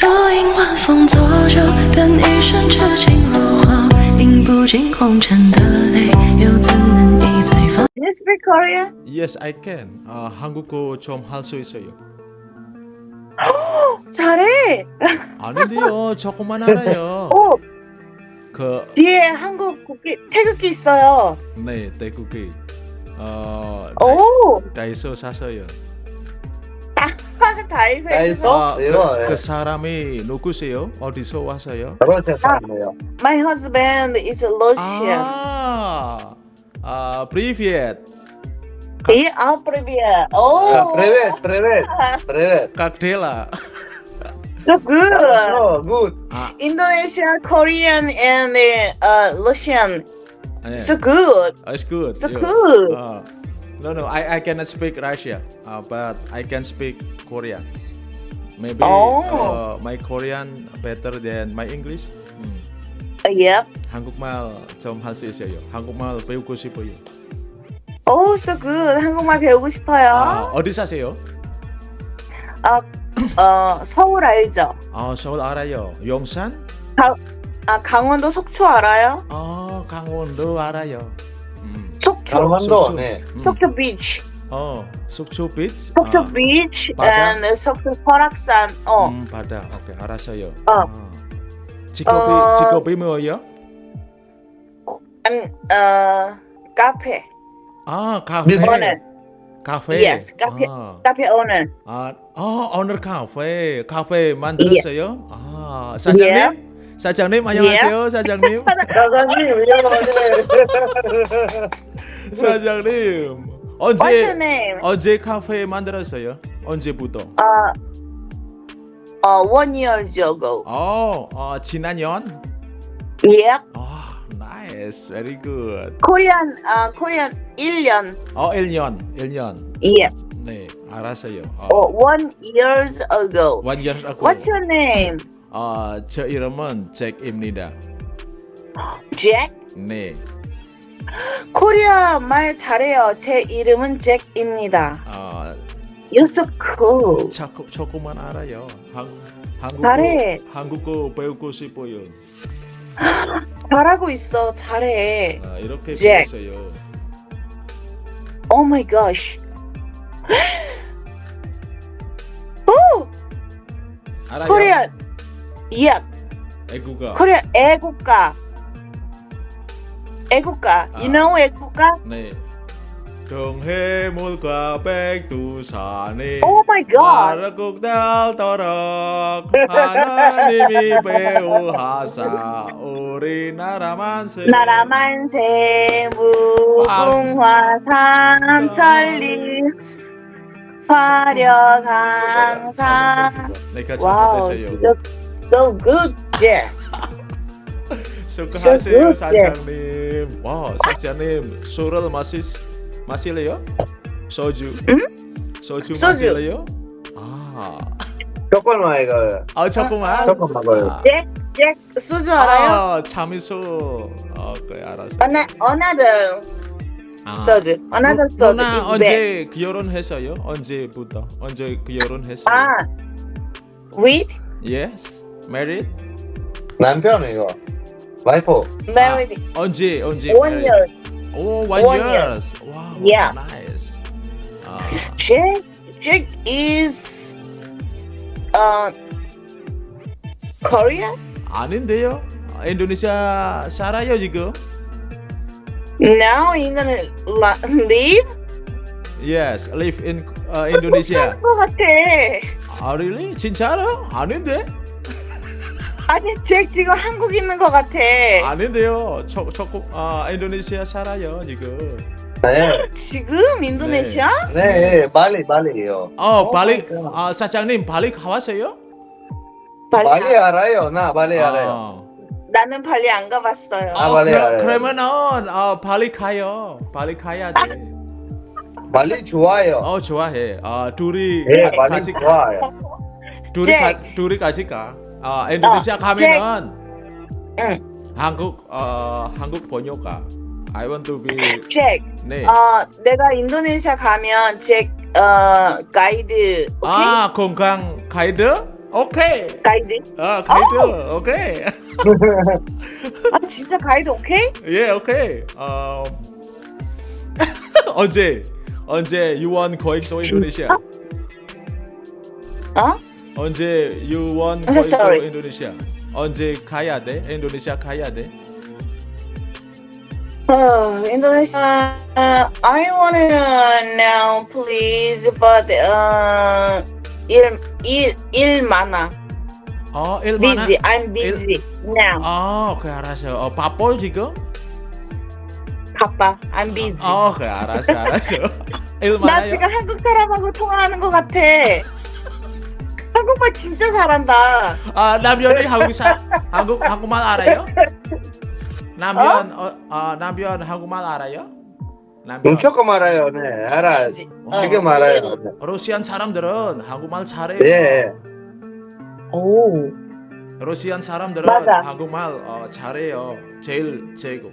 多因晚风作酒，等一生痴情如火，饮不尽红尘的泪，又怎能一醉方？ Can you speak Korean? Yes, I can. 아, 한국어 좀 할 수 있어요. 잘해. 아닌데요. 조금만 알아요. 오 그 뒤에 한국 국기 태극기 있어요. 네, 태국이 어, 오 다이소 사서요. gaiso. Gaiso. Kesarame nuku seyo, odiso wasayo. My husband is Russian. Ah. Uh, привет. Как... И, а, привет. О, привет, привет, привет. Как дела? So good. So good. Ah. Indonesia, Korean, and eh, uh, Russian. Ah, yeah. So good. Ah, it's good. So yeah. good. Uh. No, no, I, I cannot speak Russia, uh, but I can speak Korean. Maybe Oh. uh, my Korean better than my English. 음, Yep. 한국말 좀 할 수 있어요. 한국말 배우고 싶어요. Oh, so good. 한국말 배우고 아, 싶어요. 어디 사세요? 아, 어, 서울 알죠? 아, 서울 알아요. 용산? 아, 강원도 속초 알아요? 아, 강원도 알아요. 음, 속초. 강원도, 속초. 네. 음. 속초 비치. 어, 속초 비치. 속초 아, 비치 바다? and 속초 설악산. 어. 음, 바다. 오케이, 알았어요. 어. 아. 직업이 어. 직업이 뭐예요? 음, 어, 카페. 아, 카페. 비즈니스. 오늘. 카페. Yes, 카페. 아, 카페 오늘. 아, 어, 오늘 카페. 카페 만들었어요? 아, 사장님? 예. 사장님 안녕하세요, 사장님. 사장님. 사장님. Your 언제? 언제 카페 만들었어요? 언제부터? 어, 어, one year ago. 어, 어 지난 년? Yep. 아, nice. Very good. 코리안, 아, 코리안 1년. 어, 1년. 1년. Yep. 네, 알았어요. 어, 어, one years ago. one year ago. What's your name? 어, 저 이름은 잭입니다. Jack? 네. 코리아 말 잘해요. 제 이름은 잭입니다. 어, You're so cool. 조금 조금만 알아요. 한, 잘해. 한국어, 한국어 배우고 싶어요. 잘하고 있어. 잘해. 아, 이렇게 잭. 배웠어요. Oh my gosh. Yep. 애국가. 코리아 애국가. 애국가. You 아. know 애국가? 네. 동해물과 백두산이 Oh my god. 나라국 달도록 하나님이 배우하사 우리나라 만세 나라 만세 무궁화 삼천리 네, 같이 wow. 진짜 so good yeah 수고하세요 good, 사장님 와 사장님 술을 마시, 마실래요? 소주? 소주 소주. 마실래요? 아, 조금만 이거. 아 잠깐만 조금 먹어요. 아, 잭, 잭 소주 알아요? 아, 참이슬 아, 그래 알았어 Ana- another 아. 소주 another 소주 bad 언제 결혼했어요? 언제부터? 언제 결혼했어요? 아 with Yes, married. 남편 이거. 와이프. married 아, 언제 언제? one married? year 오, one, One years. Wow, Yeah. nice. 아, Jack Jack is uh Korea 아닌데요? 아, 인도네시아 살아요 지금? now you gonna la- leave Yes, live in uh, Indonesia. 한국 것 같아 아, really? 진짜로? 아닌데? 아니 잭 지금 한국 있는 것 같아 아닌데요. 조, 조금 아, 인도네시아 살아요 지금. 네. 지금 인도네시아? 네, 말리, 말리요. 어, Oh 발리 my God. 아, 사장님 발리 가봤어요? 말리 알아요. 나 알아요. 아. 나는 발리 안 가봤어요 아, 어, 발리 그러, 알아요. 그러면은 어, 발리 가요. 발리 가야 돼. 말리 좋아요. 어 좋아해. 아 둘이 네, 가- 말리 같이 가. 좋아요. 둘이 잭. 가, 둘이 같이 가. 아 인도네시아 가면은 응 한국 어 한국 번역가. I want to be 잭 네. 어, 내가 인도네시아 가면 잭 어, 가이드 오케이? 아 건강 가이드? 오케이. 가이드? 아 가이드. 오케이. 아 진짜 가이드 오케이? 예 오케이. 어 언제 언제 want going to Indonesia? 어? 언제 you want I'm so sorry. to Indonesia? 언제 가야 돼? 인도네시아 가야 돼? Uh, Indonesia. Uh, I wanna now, please, but uh, 일, 일, 일 많아. 어, 일 많아. Busy. I'm busy now. 아, 오케이 알았어. 어, 바빠 지금? 바빠. I'm busy. 어, 오케이 알았어, 알았어. 일나 많아요? 지금 한국 사람하고 통화하는 것 같아. 한국말 진짜 잘한다. 아, 남편이 한국 사 한국 한국말 알아요? 남편 어, 어 남편 한국말 알아요? 남편. 음, 조금 알아요. 네, 알아. busy. 지금 어, 알아요. 네. 러시안 사람들은 한국말 잘해요. 예. 오. 러시안 사람들은 맞아. 한국말 어, 잘해요. 제일 제고.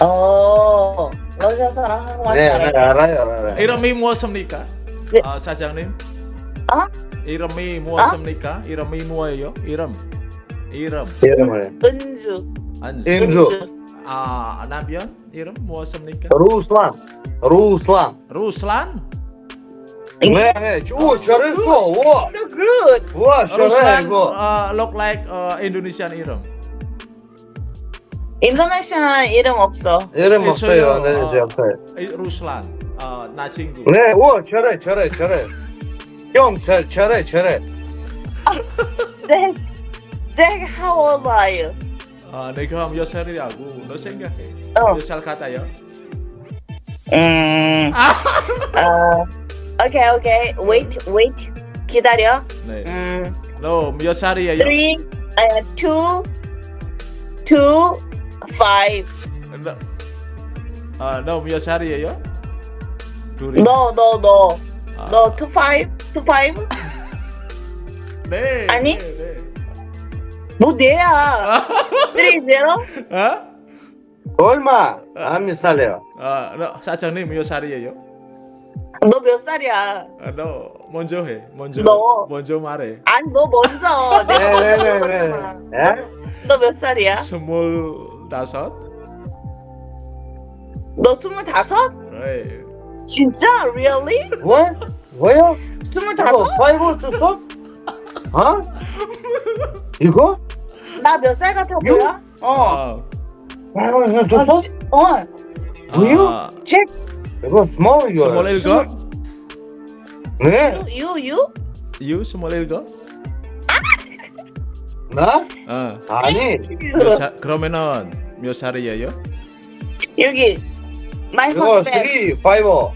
어. 러시아 사람 한국말 네, 잘해. 네, 알아요, 알아요. 이름이 무엇입니까? 네. 아, 사장님. 어? 이름이 무엇입니까? 이름이 뭐예요? 이름. 이름. 이름을. 은주. 안수. 은주. 아, 남편 이름 무엇입니까? 루슬란. 루슬란. 루슬란. 네, 네. 오, 잘했어. 와, So good. 와, 잘해 루슬란 이거. uh, look like uh, Indonesian 이름. 인도네시아 이름 없어. 이름 없어요. 있어요. 네, 아. 네, 없어요. 이, 루슬란. 어, 나 친구. 네, 와, 잘해, 잘해, 잘해. 형, 잘, 잘해, 잘해. Jack, Jack, how old are you? 아, 내가 몇 살이라고 너 생각해? 어. 몇살 같아요? 음. 어. 오케이, 오케이. Wait, wait. 기다려. 네. 음. 너몇 살이에요? Three, uh, two, two, five. 너, 아, 너몇 살이에요? 둘이. No, no, no. 아, No, two five. 네. 아니? 네, 네. 뭐 내야? Three zero. 어? 얼마? 안 살래요. 아, 너 사장님 몇 살이에요? 너 몇 살이야? 아, 너 먼저 해. 먼저. 너. 먼저 말해. 아니 너 먼저. 네, 내가 네, 먼저 네. 네. 예? 너몇 살이야? 스물다섯. 너 스물다섯? 네. 진짜? Really? 뭐? 뭐요? 스물다섯? 이거 파이브 tus어? 어? 이거? 나 몇 살 같아 보여? 어. 아, 파이브 이거? 어. 뭐요? 아, 잭, 이거 스몰 이거. 스물일곱. 네? you, you? 유 스물일곱. 나? 어. 아니. 몇 살? 그러면은 몇 살이에요? 여기 my 이거 husband. 3, 5.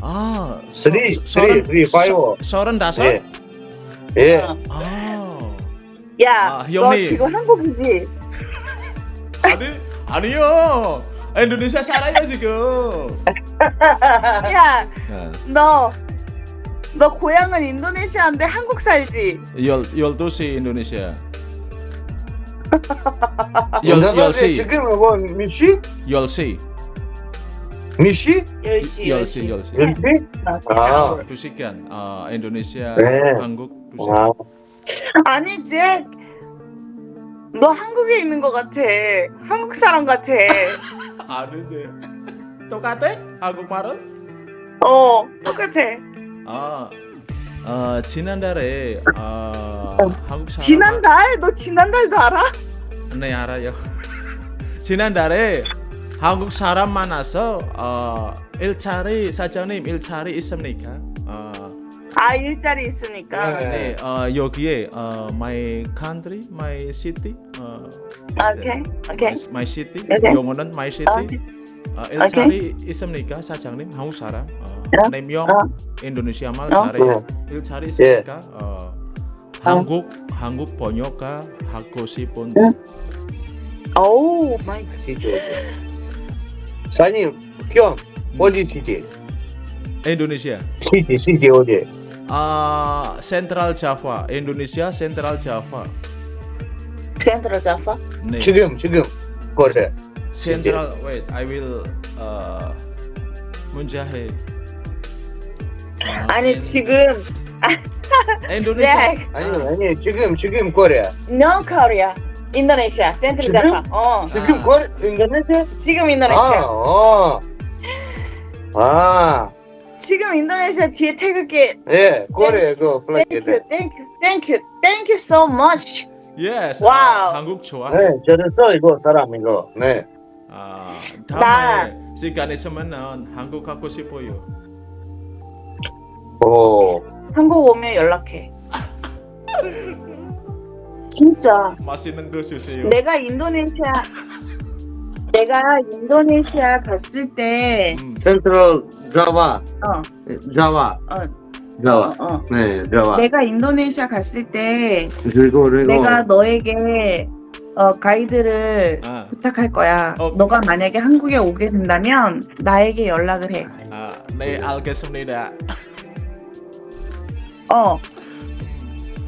아, Three, 서- three, 서른- three, five. 서- 서른 다섯? 예. 예. 어. 아, 야, 아, 너 형님. 지금 한국이지? 아니 아니요. 인도네시아 살아요 지금. 야, 네. 너, 너 고향은 인도네시아인데 한국 살지? 열 열두 시 인도네시아. 열 열시 지금 뭐 미시? 열시 미시? 10시, 열시 10시. 열시. 열시? 아. 두 시간. 아 인도네시아 네. 한국 두 시간. 아. 아니, 잭. 너 한국에 있는 것 같아. 한국 사람 같아. 아는데 똑같아? 한국말은? 어, 똑같아. 아, 어, 지난달에 어, 한국 사람 지난달? 너 지난달도 알아? 네 알아요. 지난달에 한국 사람 만나서 어, 일자리 사장님 일자리 있습니까? 어, 아, 일자리 있으니까. 네. 네, 어, 여기에 어, my country, my city, 어, 오케이, 오케이. my city, 오케이. 영어는 my city. 어, 일자리 있습니까, 사장님? 한국 사람? 어, 어. 네 명, 어. 인도네시아 말 어. 잘해요. 일자리 있습니까? 어, 한국 한국 번역가 하고 싶은데 oh my 사장님, 형, 어디 city? 인도네시아. city, city 어디? 아, Central Java, 인도네시아 Central Java. Central Java? 네. 지금, 지금. 거래. Central wait, I will 어 문자해. 어, 아니 in- 지금 Indonesia. Jack. 아니 아니 지금 지금 코리아. No Korea. 인도네시아. 센트리 지금? 어. 지금 아. 코리 인도네시아? 지금 아, 인도네시아. 어. 아, 지금 인도네시아 뒤에 태극기. 예, 코리아 그 플라이트. Thank you, thank you, thank you, thank you so much. Yes. 와우. 아, 한국 좋아. 네, 저랬어 이거 사람 이거. 네. 아, 나- 다음에 시간 있으면은 한국 가고 싶어요. 오. 한국 오면 연락해. 진짜. 맛있는 거 주세요. 내가 인도네시아 내가 인도네시아 갔을 때 음, 센트럴 자와. 어, 자와. 어, 자와. 어. 네, 자와. 내가 인도네시아 갔을 때 그리고 그리고 내가 너에게 어, 가이드를 아, 부탁할 거야. 어. 너가 만약에 한국에 오게 된다면 나에게 연락을 해. 아, 네 알겠습니다. 어.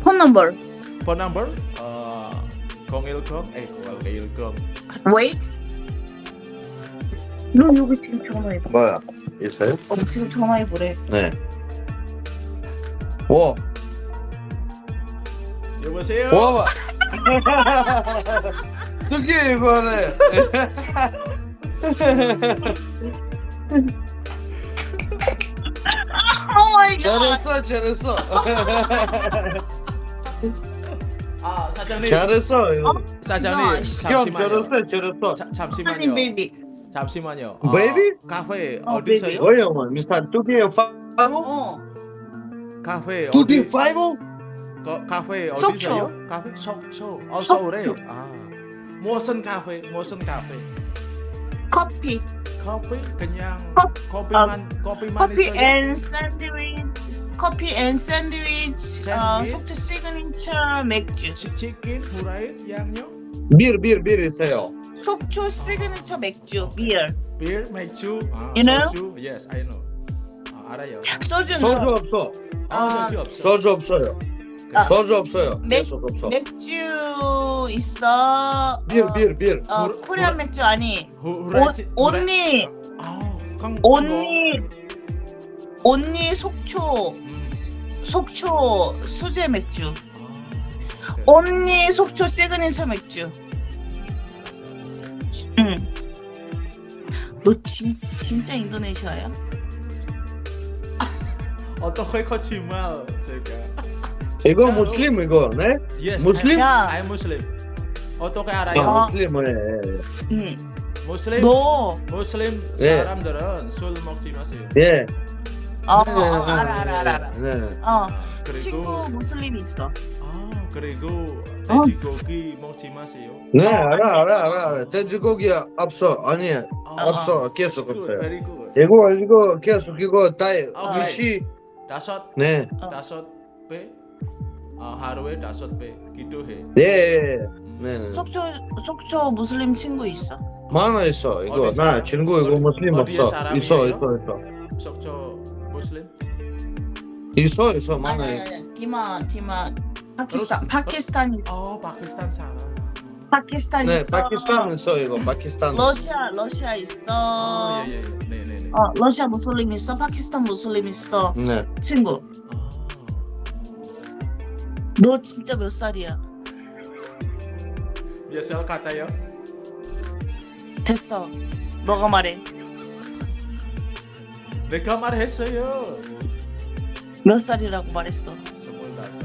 폰 넘버. Phone number 어, 010에010 Wait. 너 여기 지금 전화해 봐. 뭐야? 있어요? 어, 지금 전화해 보래. 네. 와, 여보세요. 와 봐. 특히 이거네. oh my 잘했어, 잘했어. 아 사장님. 잘했어. 이거. 사장님 형, 잠시만요. 잘했어, 잘했어. 자, 잠시만요. baby. 잠시만요. Baby? 카페 어, 어디 있어요? 뭐야, 뭐? 미사 두개 five? 어. 카페 두개 어디? five? 거, 카페 어디 속초. 있어요? 카페 속초. 어 속초. 서울에. 아 무슨 카페? 무슨 카페? 커피. 커피 그냥 커- 커피만 커피만 커피 있어요? 앤 샌드위치. 커피 and 샌드위치. 어? 속초 시그니처 맥주. 치- 치킨, 후라이, 양념, bir, bir, bir 있어요. 속초 시그니처 맥주. beer. beer, 맥주, 아, You know? 소주. Yes, I know. 아, 알아요. 소주. 소주 없어. 아, 아, 소주 없어. 소주 없어요. 아. 소주 없어요. 맥- 계속 없어. 맥주 있어. bir, 어, bir, bir. 어, 후- Korean 맥주 아니. 후, 후라이- 온니. 아, 강, 온니. 온니 속초. 음. 속초 수제 맥주. 아, 오케이. only 속초 시그니처 맥주. 응. 너 진, 진짜 인도네시아야? 어떻게 거짓말 제가? 이거 무슬림 이거, 네? Yes, 무슬림? 야. I'm Muslim. 어떻게 알아요? 아, 무슬림은 응. 무슬림 너. 무슬림 예. 사람들은 술 먹지 마세요. 예. 어, 네, 어, 네, 어, 네, 알아, 알아, 알아, 알아. 네, 네. 어. 그리고 친구 무슬림 있어. 아 그리고 어. 돼지고기 먹지 마세요. 네, 알아, 알아, 알아, 알아. 돼지고기 없어. 아니, 아, 없어. 계속 good, 없어요. Very good. 이거, 이거 계속 이거 다 아, 유시. 다섯 네. 어. 다섯 배 아, 하루에 다섯 배 기도해. 예. 네, 네. 속초 속초 무슬림 친구 있어. 많아 있어. 이거 어디 나? 친구 이거 무슬림 없어. 사람이에요? 있어, 있어, 있어. 속초 무슬림? 있어, 있어. 아니 많아. 아니 아니. 디마 디마 파키스탄 파키스탄 있어. 어, 파키스탄 사람. 파키스탄 네, 있어. 파키스탄 있어 이거. 파키스탄. 러시아 러시아 있어. 아, 예, 예, 예. 네, 네, 네. 어 러시아 무슬림 있어. 파키스탄 무슬림 있어. 네. 친구. 아, 너 진짜 몇 살이야? 몇 살 같아요? 됐어. 너가 말해. 내가 말했어요. 몇 살이라고 말했어. 스물다섯.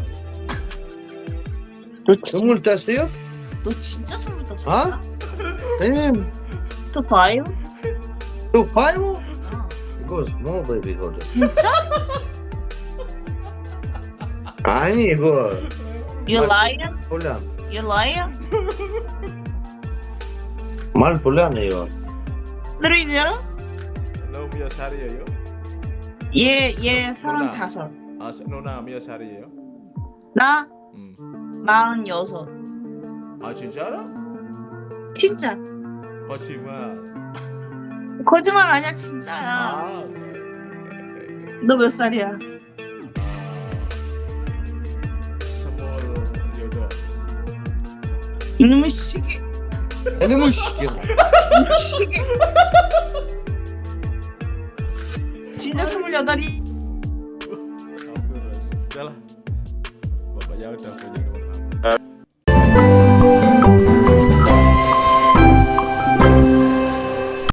너, 진, 스물 됐어요? 너 진짜 스물다섯 아? 형님, 또 five? 또 five? 어. 이거 small baby 이거. 진짜? 아니 이거 You liar? 불량. You liar? 말 불량해 이거. 그러잖아? 너몇 살이에요? 얘얘 서른다섯. 아, 누나 몇 살이에요? 나 음. 마흔 여섯. 아, 진짜로? 진짜. 거짓말. 거짓말 아니야 진짜야. 아, 오케이, 오케이, 오케이. 너몇 살이야? 이놈의 시기. 이놈의 시끼.